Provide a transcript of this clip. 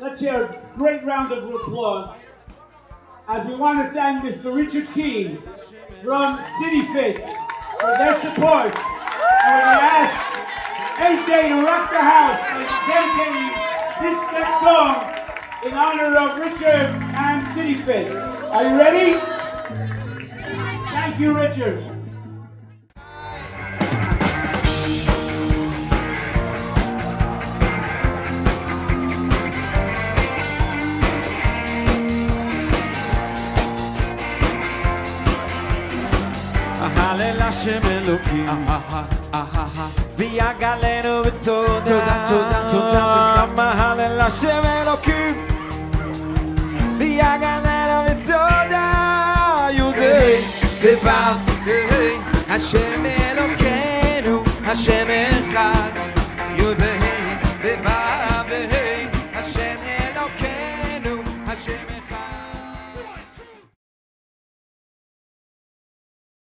Let's hear a great round of applause as we want to thank Mr. Richard Keane from City Fit for their support. And to ask AJ to rock the house by dedicating this next song in honor of Richard and City Fit. Are you ready? Thank you, Richard. הלל השם אלוקים ויגלנו בתודה תודה, תודה, תודה, תודה. הלל השם אלוקים ויגלנו בתודה יהודי בבר, השם אלוקינו, השם אחד, י' וה' בו' וה', השם אלוקינו, השם